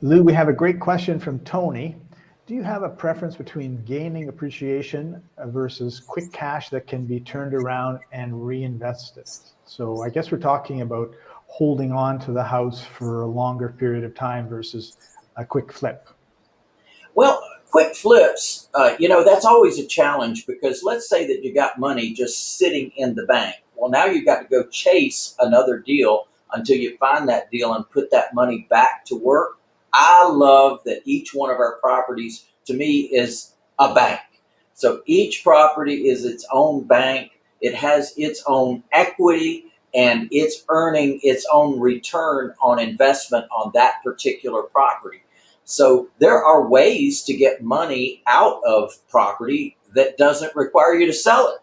Lou, we have a great question from Tony. Do you have a preference between gaining appreciation versus quick cash that can be turned around and reinvested? So I guess we're talking about holding on to the house for a longer period of time versus a quick flip. Well, quick flips, uh, you know, that's always a challenge because let's say that you got money just sitting in the bank. Well, now you've got to go chase another deal until you find that deal and put that money back to work. I love that each one of our properties to me is a bank. So each property is its own bank. It has its own equity and it's earning its own return on investment on that particular property. So there are ways to get money out of property that doesn't require you to sell it.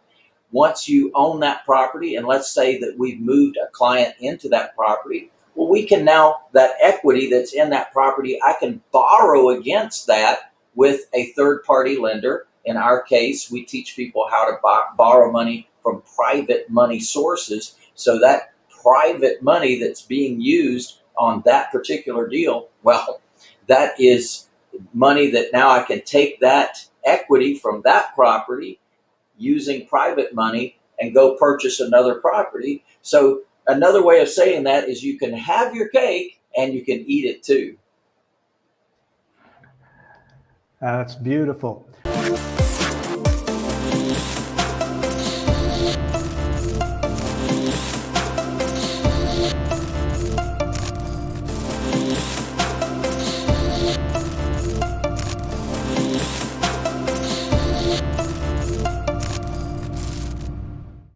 Once you own that property, and let's say that we've moved a client into that property, well, we can now, that equity that's in that property, I can borrow against that with a third party lender. In our case, we teach people how to borrow money from private money sources. So that private money that's being used on that particular deal, well, that is money that now I can take that equity from that property using private money and go purchase another property. So another way of saying that is you can have your cake and you can eat it too. That's beautiful.